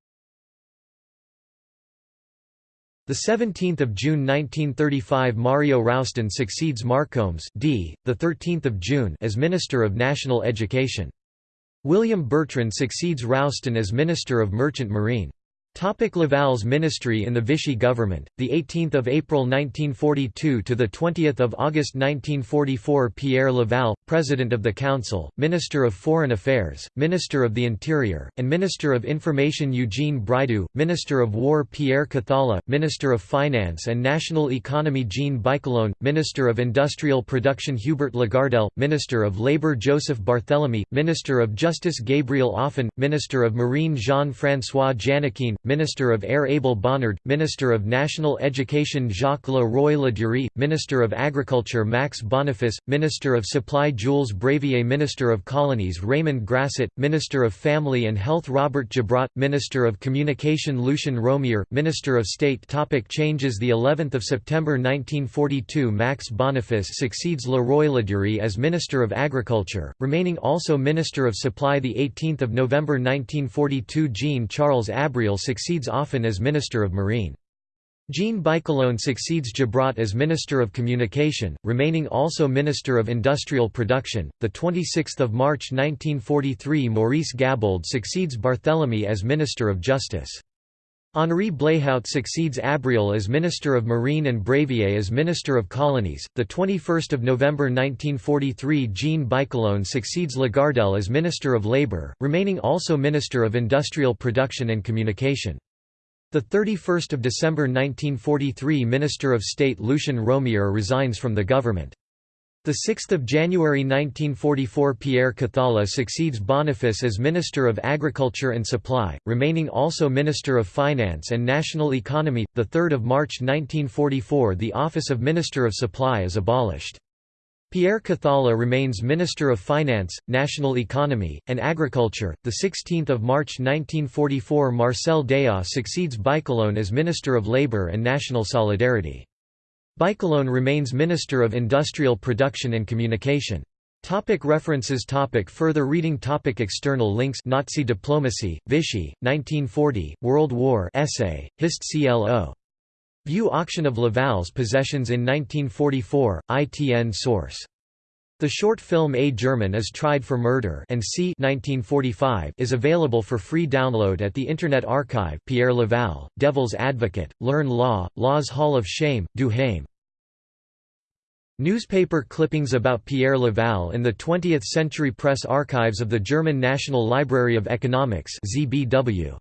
A: The 17th of June 1935 Mario Roustan succeeds Marcombes D, the 13th of June as Minister of National Education. William Bertrand succeeds Roustan as Minister of Merchant Marine. Topic Laval's ministry in the Vichy government, the 18th of April 1942 to the 20th of August 1944. Pierre Laval, President of the Council, Minister of Foreign Affairs, Minister of the Interior, and Minister of Information Eugene Bridoux, Minister of War Pierre Cathala, Minister of Finance and National Economy Jean Bichelonne, Minister of Industrial Production Hubert Lagardelle, Minister of Labour Joseph Barthélemy, Minister of Justice Gabriel Auphan, Minister of Marine Jean-François Jannekeyn, Minister of Air Abel Bonnard, Minister of National Education Jacques Le Roy Ladurie, Minister of Agriculture Max Boniface, Minister of Supply Jules Brévié Minister of Colonies Raymond Grasset, Minister of Family and Health Robert Gibrat, Minister of Communication Lucien Romier, Minister of State Topic Changes The 11th of September 1942 Max Boniface succeeds Le Roy Ladurie as Minister of Agriculture, remaining also Minister of Supply The 18th of November 1942 Jean-Charles Abrial succeeds Auphan as Minister of Marine. Jean Bichelonne succeeds Gibrat as Minister of Communication, remaining also Minister of Industrial Production. The 26th of March 1943 Maurice Gabold succeeds Barthélemy as Minister of Justice. Henri Bléhaut succeeds Abrial as Minister of Marine and Brévié as Minister of Colonies. The 21st of November 1943 Jean Bichelonne succeeds Lagardelle as Minister of Labour, remaining also Minister of Industrial Production and Communication. The 31st of December 1943 Minister of State Lucien Romier resigns from the government. 6 January 1944 Pierre Cathala succeeds Boniface as Minister of Agriculture and Supply, remaining also Minister of Finance and National Economy. 3 March 1944 The office of Minister of Supply is abolished. Pierre Cathala remains Minister of Finance, National Economy, and Agriculture. The 16th of March 1944 Marcel Déat succeeds Bichelonne as Minister of Labour and National Solidarity. Bichelonne remains Minister of Industrial Production and Communication. Topic references topic Further reading topic External links Nazi diplomacy, Vichy, 1940, World War essay, Hist CLO. View Auction of Laval's possessions in 1944, ITN source. The short film A German is Tried for Murder and C 1945 is available for free download at the Internet Archive Pierre Laval, Devil's Advocate, Learn Law, Law's Hall of Shame, Du Heim. Newspaper clippings about Pierre Laval in the 20th Century Press Archives of the German National Library of Economics ZBW.